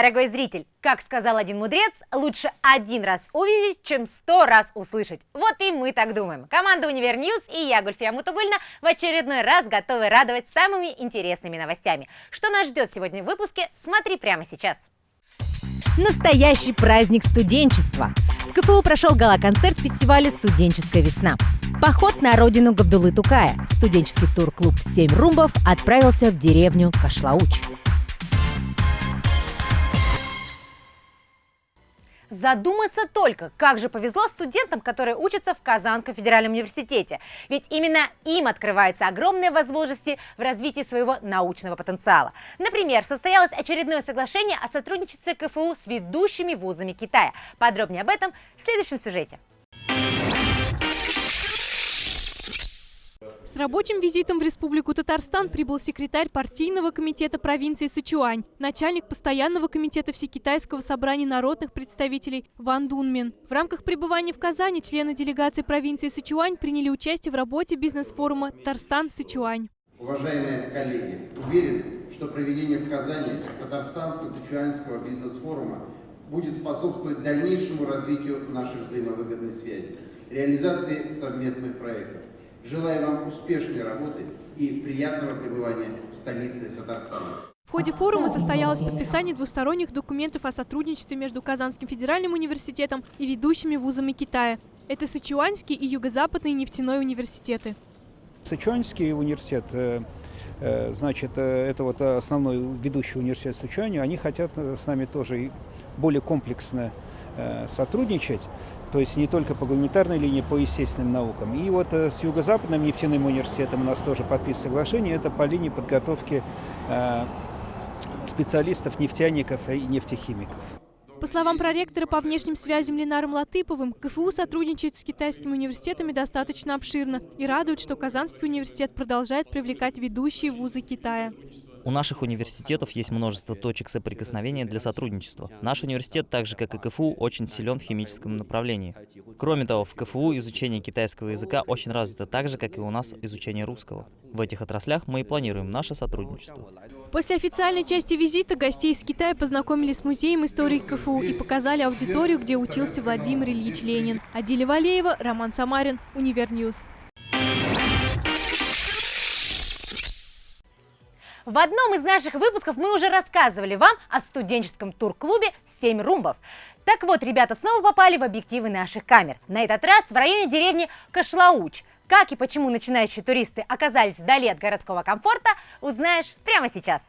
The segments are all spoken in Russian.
дорогой зритель, как сказал один мудрец, лучше один раз увидеть, чем сто раз услышать. Вот и мы так думаем. Команда Универ News и я, Гульфия Мутугульна, в очередной раз готовы радовать самыми интересными новостями. Что нас ждет сегодня в выпуске, смотри прямо сейчас. Настоящий праздник студенчества. В КФУ прошел гала-концерт фестиваля «Студенческая весна». Поход на родину Габдулы Тукая. Студенческий тур-клуб «Семь румбов» отправился в деревню Кашлауч. Задуматься только, как же повезло студентам, которые учатся в Казанском федеральном университете. Ведь именно им открываются огромные возможности в развитии своего научного потенциала. Например, состоялось очередное соглашение о сотрудничестве КФУ с ведущими вузами Китая. Подробнее об этом в следующем сюжете. С рабочим визитом в Республику Татарстан прибыл секретарь партийного комитета провинции Сычуань, начальник постоянного комитета Всекитайского собрания народных представителей Ван Дунмин. В рамках пребывания в Казани члены делегации провинции Сычуань приняли участие в работе бизнес-форума «Татарстан-Сычуань». Уважаемые коллеги, уверен, что проведение в Казани Татарстанско-Сычуанского бизнес-форума будет способствовать дальнейшему развитию наших взаимовыгодных связей, реализации совместных проектов. Желаю вам успешной работы и приятного пребывания в столице Татарстана. В ходе форума состоялось подписание двусторонних документов о сотрудничестве между Казанским федеральным университетом и ведущими вузами Китая. Это Сычуанский и Юго-Западный нефтяной университеты. Сычуанский университет, э, э, значит, э, это вот основной ведущий университет Сычуани, они хотят с нами тоже более комплексно сотрудничать то есть не только по гуманитарной линии, по естественным наукам. И вот э, с Юго-Западным нефтяным университетом у нас тоже подписано соглашение, это по линии подготовки э, специалистов, нефтяников и нефтехимиков. По словам проректора по внешним связям Ленаром Латыповым, КФУ сотрудничает с китайскими университетами достаточно обширно и радует, что Казанский университет продолжает привлекать ведущие вузы Китая. У наших университетов есть множество точек соприкосновения для сотрудничества. Наш университет, так же как и КФУ, очень силен в химическом направлении. Кроме того, в КФУ изучение китайского языка очень развито так же, как и у нас изучение русского. В этих отраслях мы и планируем наше сотрудничество. После официальной части визита гостей из Китая познакомили с музеем истории КФУ и показали аудиторию, где учился Владимир Ильич Ленин. Адиля Валеева, Роман Самарин, Универ News. В одном из наших выпусков мы уже рассказывали вам о студенческом тур-клубе «Семь румбов». Так вот, ребята снова попали в объективы наших камер. На этот раз в районе деревни Кашлауч. Как и почему начинающие туристы оказались вдали от городского комфорта, узнаешь прямо сейчас.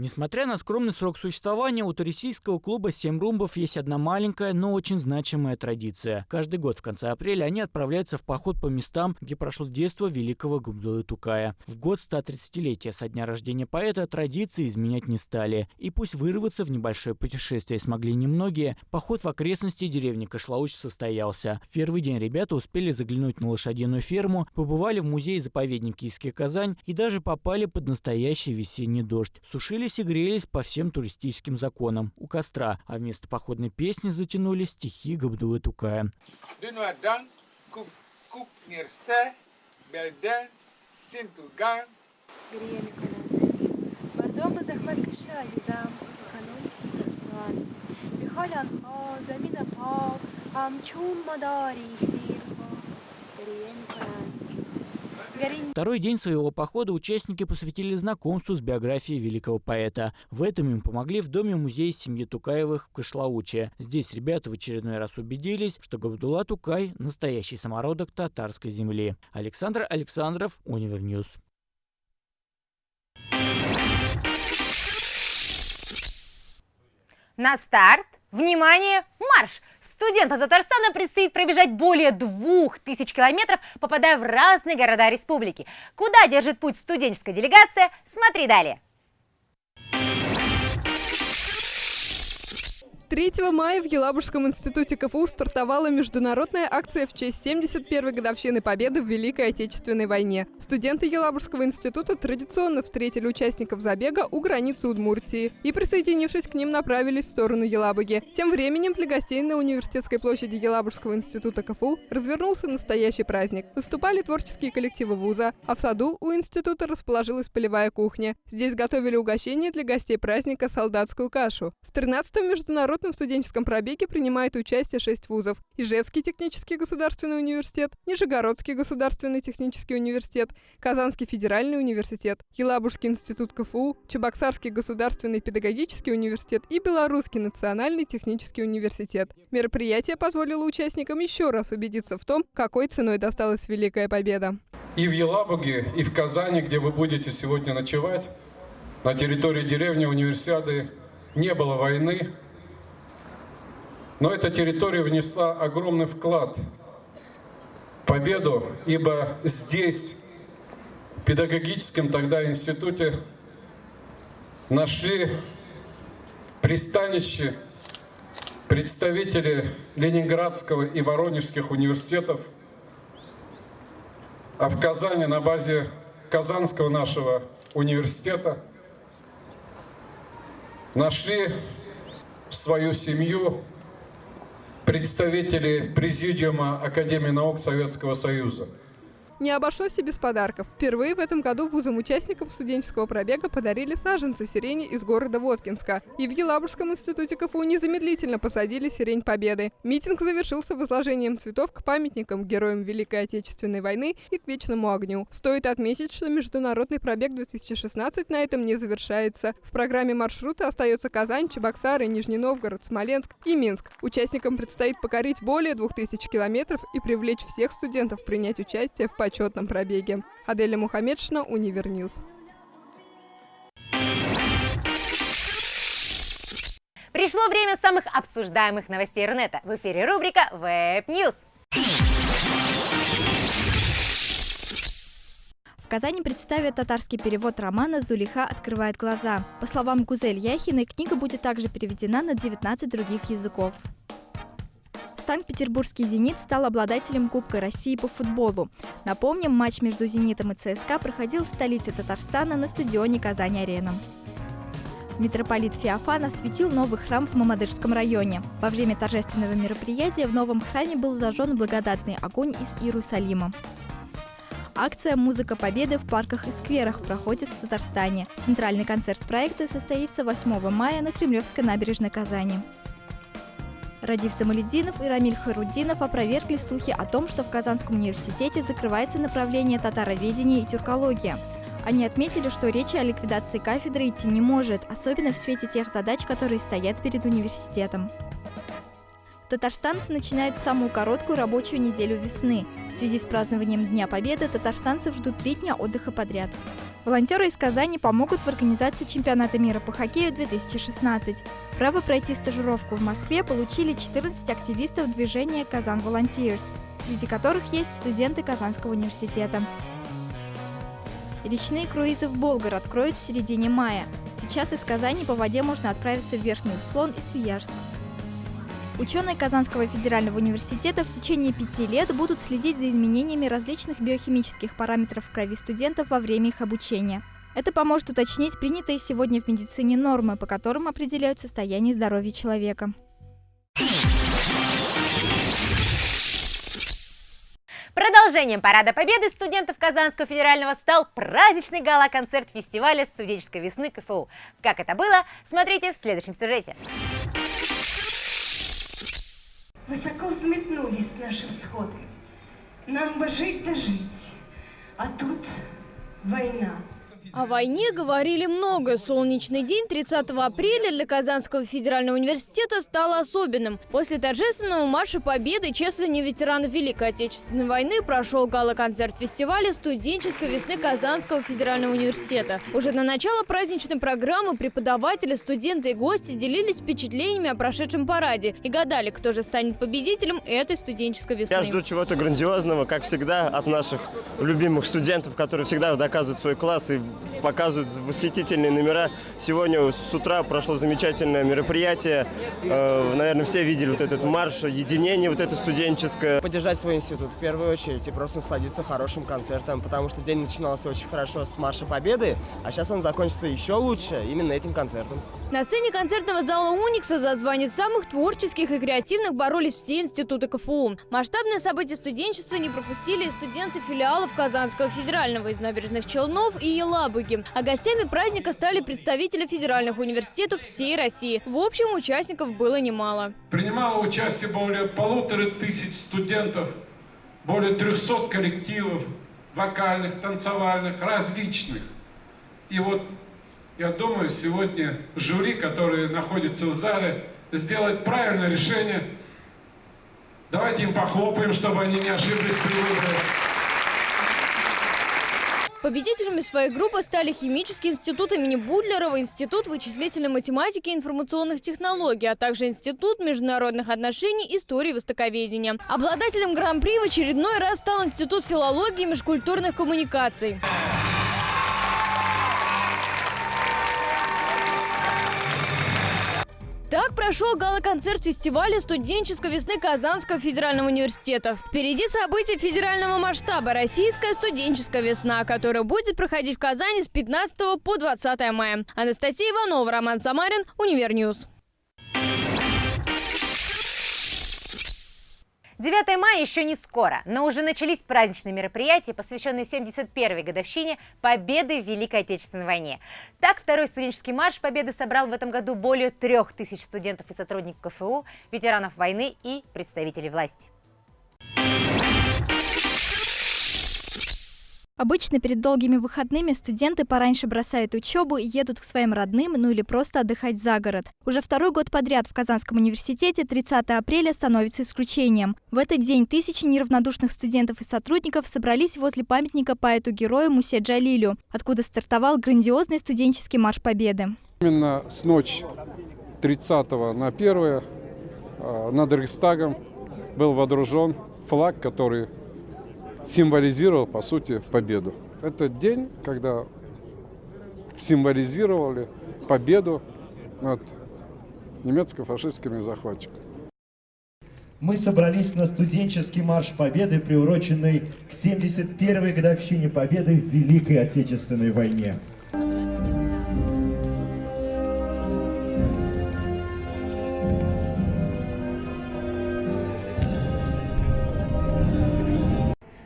Несмотря на скромный срок существования, у туристического клуба «Семь румбов» есть одна маленькая, но очень значимая традиция. Каждый год в конце апреля они отправляются в поход по местам, где прошло детство великого Габдулы Тукая. В год 130-летия со дня рождения поэта традиции изменять не стали. И пусть вырваться в небольшое путешествие смогли немногие, поход в окрестности деревни Кашлауч состоялся. В первый день ребята успели заглянуть на лошадиную ферму, побывали в музее-заповедник Киевский Казань и даже попали под настоящий весенний дождь. Сушили Грелись и грелись по всем туристическим законам. У костра, а вместо походной песни затянули стихи Габдулы Тукая. Второй день своего похода участники посвятили знакомству с биографией великого поэта. В этом им помогли в доме музея семьи Тукаевых в Кашлауче. Здесь ребята в очередной раз убедились, что Габдулла Тукай – настоящий самородок татарской земли. Александр Александров, Универ News. На старт! Внимание! Марш! Студентам Татарстана предстоит пробежать более двух тысяч километров, попадая в разные города республики. Куда держит путь студенческая делегация? Смотри далее. 3 мая в Елабужском институте КФУ стартовала международная акция в честь 71-й годовщины Победы в Великой Отечественной войне. Студенты Елабужского института традиционно встретили участников забега у границы Удмуртии и, присоединившись к ним, направились в сторону Елабуги. Тем временем для гостей на университетской площади Елабужского института КФУ развернулся настоящий праздник. Выступали творческие коллективы вуза, а в саду у института расположилась полевая кухня. Здесь готовили угощение для гостей праздника солдатскую кашу. В 13-м международном международном студенческом пробеге принимает участие шесть вузов. Ижевский технический государственный университет, Нижегородский государственный технический университет, Казанский федеральный университет, Елабужский институт КФУ, Чебоксарский государственный педагогический университет и Белорусский национальный технический университет. Мероприятие позволило участникам еще раз убедиться в том, какой ценой досталась Великая Победа. И в Елабуге, и в Казани, где вы будете сегодня ночевать, на территории деревни Универсиады не было войны, но эта территория внесла огромный вклад в победу, ибо здесь, в педагогическом тогда институте, нашли пристанище представители Ленинградского и Воронежских университетов, а в Казани на базе Казанского нашего университета нашли свою семью представители Президиума Академии наук Советского Союза. Не обошлось и без подарков. Впервые в этом году вузам-участникам студенческого пробега подарили саженцы сирени из города Воткинска. И в Елабужском институте КФУ незамедлительно посадили сирень Победы. Митинг завершился возложением цветов к памятникам героям Великой Отечественной войны и к вечному огню. Стоит отметить, что международный пробег 2016 на этом не завершается. В программе маршрута остается Казань, Чебоксары, Нижний Новгород, Смоленск и Минск. Участникам предстоит покорить более 2000 километров и привлечь всех студентов принять участие в почетном пробеге. Аделя Мухаммедшина, Универ News. Пришло время самых обсуждаемых новостей Рунета. В эфире рубрика Web News. В Казани представят татарский перевод романа «Зулиха открывает глаза». По словам Гузель Яхиной, книга будет также переведена на 19 других языков. Санкт-Петербургский «Зенит» стал обладателем Кубка России по футболу. Напомним, матч между «Зенитом» и ЦСКА проходил в столице Татарстана на стадионе «Казань-Арена». Митрополит Феофан осветил новый храм в Мамадышском районе. Во время торжественного мероприятия в новом храме был зажжен благодатный огонь из Иерусалима. Акция «Музыка Победы» в парках и скверах проходит в Татарстане. Центральный концерт проекта состоится 8 мая на Кремлевской набережной Казани. Радив Самалединов и Рамиль Харудинов опровергли слухи о том, что в Казанском университете закрывается направление татароведения и тюркология. Они отметили, что речи о ликвидации кафедры идти не может, особенно в свете тех задач, которые стоят перед университетом. Татарстанцы начинают самую короткую рабочую неделю весны. В связи с празднованием Дня Победы татарстанцев ждут три дня отдыха подряд. Волонтеры из Казани помогут в организации чемпионата мира по хоккею 2016. Право пройти стажировку в Москве получили 14 активистов движения «Казан Volunteers», среди которых есть студенты Казанского университета. Речные круизы в Болгар откроют в середине мая. Сейчас из Казани по воде можно отправиться в Верхний Услон и Свияжск. Ученые Казанского федерального университета в течение пяти лет будут следить за изменениями различных биохимических параметров в крови студентов во время их обучения. Это поможет уточнить принятые сегодня в медицине нормы, по которым определяют состояние здоровья человека. Продолжением Парада Победы студентов Казанского федерального стал праздничный гала-концерт фестиваля студенческой весны КФУ. Как это было, смотрите в следующем сюжете. Высоко взметнулись наши всходы. Нам бы жить да жить, а тут война. О войне говорили много. Солнечный день 30 апреля для Казанского федерального университета стал особенным. После торжественного марша Победы чествования ветеранов Великой Отечественной войны прошел гала-концерт фестиваля студенческой весны Казанского федерального университета. Уже на начало праздничной программы преподаватели, студенты и гости делились впечатлениями о прошедшем параде и гадали, кто же станет победителем этой студенческой весны. Я жду чего-то грандиозного, как всегда, от наших любимых студентов, которые всегда доказывают свой класс и показывают восхитительные номера. Сегодня с утра прошло замечательное мероприятие. Э, наверное, все видели вот этот марш, единение вот это студенческое. Поддержать свой институт в первую очередь и просто насладиться хорошим концертом, потому что день начинался очень хорошо с Марша Победы, а сейчас он закончится еще лучше именно этим концертом. На сцене концертного зала «Уникса» за звание самых творческих и креативных боролись все институты КФУ. Масштабное событие студенчества не пропустили студенты филиалов Казанского федерального из набережных Челнов и Елабуги. А гостями праздника стали представители федеральных университетов всей России. В общем, участников было немало. Принимало участие более полутора тысяч студентов, более 300 коллективов, вокальных, танцевальных, различных. И вот я думаю, сегодня жюри, которое находится в зале, сделает правильное решение. Давайте им похлопаем, чтобы они не ошиблись при выборе. Победителями своей группы стали Химический институт имени Будлерова, Институт вычислительной математики и информационных технологий, а также Институт международных отношений, истории и востоковедения. Обладателем гран-при в очередной раз стал Институт филологии и межкультурных коммуникаций. Так прошел гала-концерт фестиваля студенческой весны Казанского федерального университета. Впереди события федерального масштаба «Российская студенческая весна», которая будет проходить в Казани с 15 по 20 мая. Анастасия Иванова, Роман Самарин, Универ News. 9 мая еще не скоро, но уже начались праздничные мероприятия, посвященные 71-й годовщине Победы в Великой Отечественной войне. Так, второй студенческий марш Победы собрал в этом году более трех тысяч студентов и сотрудников КФУ, ветеранов войны и представителей власти. Обычно перед долгими выходными студенты пораньше бросают учебу и едут к своим родным, ну или просто отдыхать за город. Уже второй год подряд в Казанском университете 30 апреля становится исключением. В этот день тысячи неравнодушных студентов и сотрудников собрались возле памятника поэту-герою Мусе Джалилю, откуда стартовал грандиозный студенческий марш Победы. Именно с ночи 30 на 1 над Рейхстагом был водружен флаг, который символизировал, по сути, победу. Это день, когда символизировали победу над немецко-фашистскими захватчиками. Мы собрались на студенческий марш Победы, приуроченный к 71-й годовщине Победы в Великой Отечественной войне.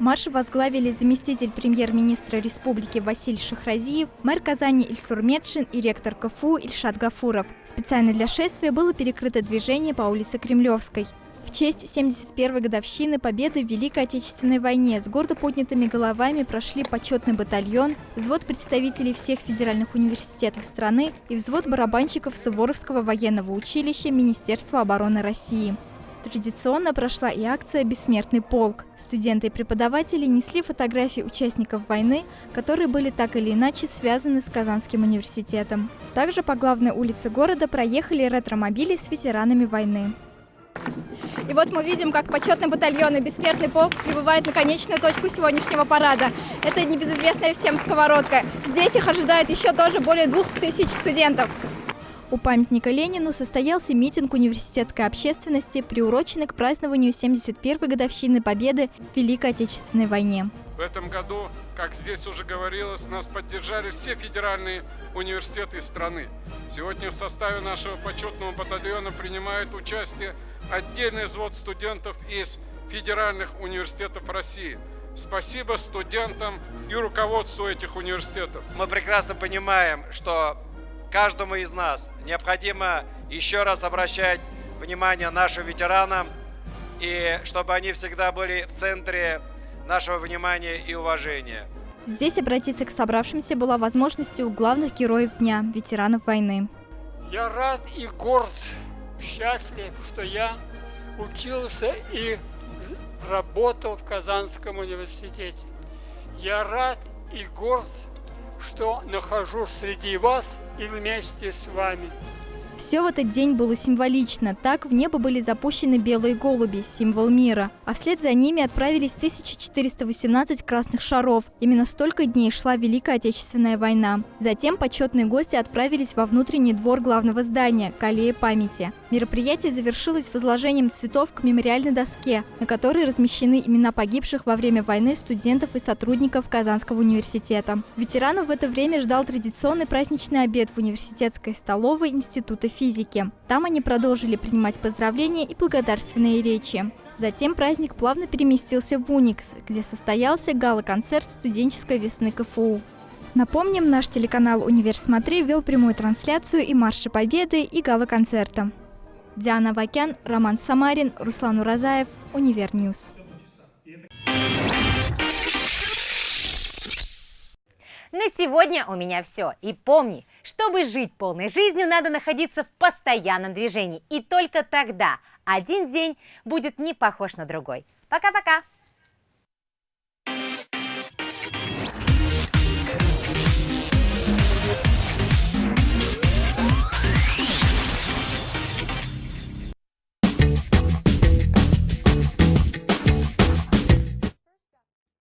Марш возглавили заместитель премьер-министра республики Василий Шахразиев, мэр Казани Ильсур Медшин и ректор КФУ Ильшат Гафуров. Специально для шествия было перекрыто движение по улице Кремлевской. В честь 71-й годовщины победы в Великой Отечественной войне с гордо поднятыми головами прошли почетный батальон, взвод представителей всех федеральных университетов страны и взвод барабанщиков Суворовского военного училища Министерства обороны России. Традиционно прошла и акция «Бессмертный полк». Студенты и преподаватели несли фотографии участников войны, которые были так или иначе связаны с Казанским университетом. Также по главной улице города проехали ретромобили с ветеранами войны. И вот мы видим, как почетный батальон и бессмертный полк прибывают на конечную точку сегодняшнего парада. Это небезызвестная всем сковородка. Здесь их ожидает еще тоже более двух тысяч студентов. У памятника Ленину состоялся митинг университетской общественности, приуроченный к празднованию 71-й годовщины Победы в Великой Отечественной войне. В этом году, как здесь уже говорилось, нас поддержали все федеральные университеты страны. Сегодня в составе нашего почетного батальона принимает участие отдельный взвод студентов из федеральных университетов России. Спасибо студентам и руководству этих университетов. Мы прекрасно понимаем, что каждому из нас необходимо еще раз обращать внимание нашим ветеранам, и чтобы они всегда были в центре нашего внимания и уважения. Здесь обратиться к собравшимся была возможностью у главных героев дня, ветеранов войны. Я рад и горд, счастлив, что я учился и работал в Казанском университете. Я рад и горд, что нахожусь среди вас и вместе с вами. Все в этот день было символично. Так в небо были запущены белые голуби, символ мира. А вслед за ними отправились 1418 красных шаров. Именно столько дней шла Великая Отечественная война. Затем почетные гости отправились во внутренний двор главного здания – к аллее памяти. Мероприятие завершилось возложением цветов к мемориальной доске, на которой размещены имена погибших во время войны студентов и сотрудников Казанского университета. Ветеранов в это время ждал традиционный праздничный обед в университетской столовой Института физики. Там они продолжили принимать поздравления и благодарственные речи. Затем праздник плавно переместился в Уникс, где состоялся гала-концерт студенческой весны КФУ. Напомним, наш телеканал «Универ Смотри» вел прямую трансляцию и Марша Победы, и гала-концерта. Диана Вакян, Роман Самарин, Руслан Уразаев, Универ News. На сегодня у меня все. И помни, чтобы жить полной жизнью, надо находиться в постоянном движении. И только тогда один день будет не похож на другой. Пока-пока!